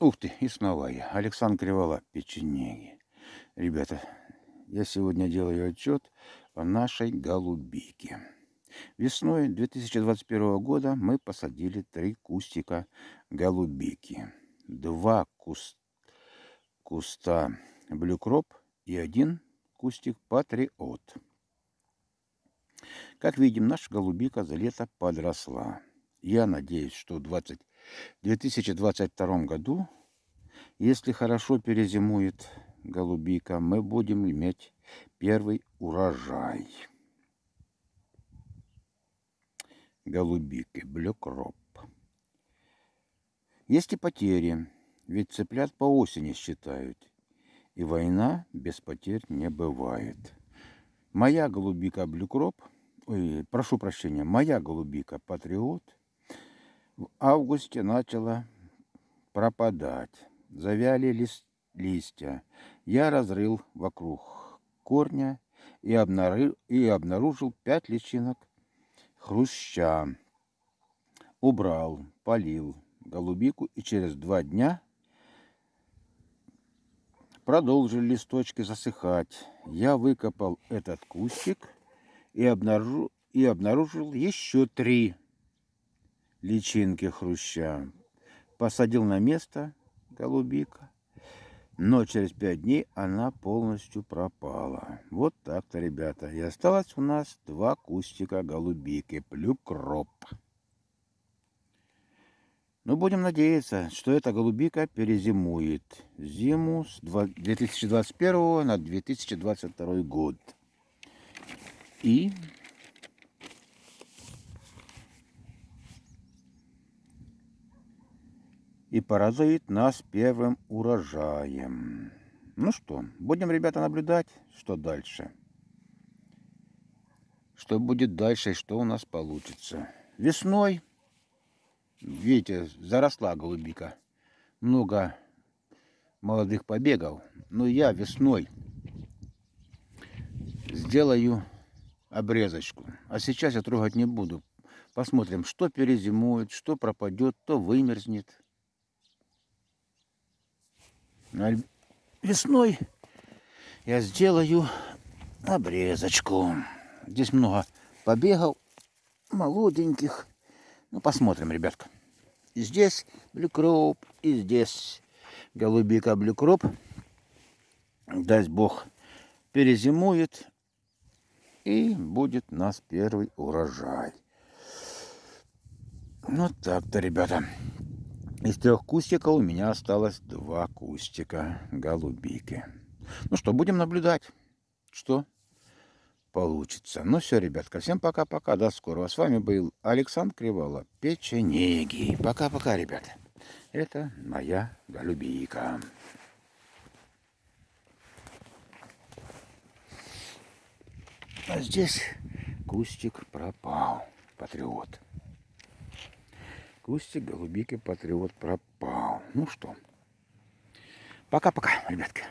Ух ты, и снова я. Александр Кривола, печенеги. Ребята, я сегодня делаю отчет о нашей голубике. Весной 2021 года мы посадили три кустика голубики. Два куст... куста блюкроп и один кустик патриот. Как видим, наша голубика за лето подросла. Я надеюсь, что в 20... 2022 году, если хорошо перезимует голубика, мы будем иметь первый урожай. Голубики, блюкроп. Есть и потери, ведь цыплят по осени считают. И война без потерь не бывает. Моя голубика блюкроп, ой, прошу прощения, моя голубика патриот – в августе начало пропадать. Завяли лист, листья. Я разрыл вокруг корня и обнаружил, и обнаружил пять личинок хруща. Убрал, полил голубику и через два дня продолжили листочки засыхать. Я выкопал этот кустик и обнаружил, и обнаружил еще три личинки хруща. Посадил на место голубика, но через пять дней она полностью пропала. Вот так-то, ребята. И осталось у нас два кустика голубики, плюкроп. Но будем надеяться, что эта голубика перезимует зиму с 2021 на 2022 год. И и порадует нас первым урожаем. Ну что, будем, ребята, наблюдать, что дальше. Что будет дальше и что у нас получится. Весной, видите, заросла голубика. Много молодых побегов. Но я весной сделаю обрезочку. А сейчас я трогать не буду. Посмотрим, что перезимует, что пропадет, то вымерзнет. Весной я сделаю обрезочку. Здесь много побегов молоденьких. Ну, посмотрим, ребятка. И здесь Bluecrop, и здесь голубика Bluecrop. Даст Бог перезимует, и будет у нас первый урожай. Вот так-то, ребята. Из трех кустиков у меня осталось два кустика голубики. Ну что, будем наблюдать, что получится. Ну все, ребятка, всем пока-пока, до скорого. С вами был Александр Кривола, печенеги. Пока-пока, ребята. Это моя голубика. А здесь кустик пропал, патриот. Кустик голубики патриот пропал. Ну что, пока-пока, ребятки.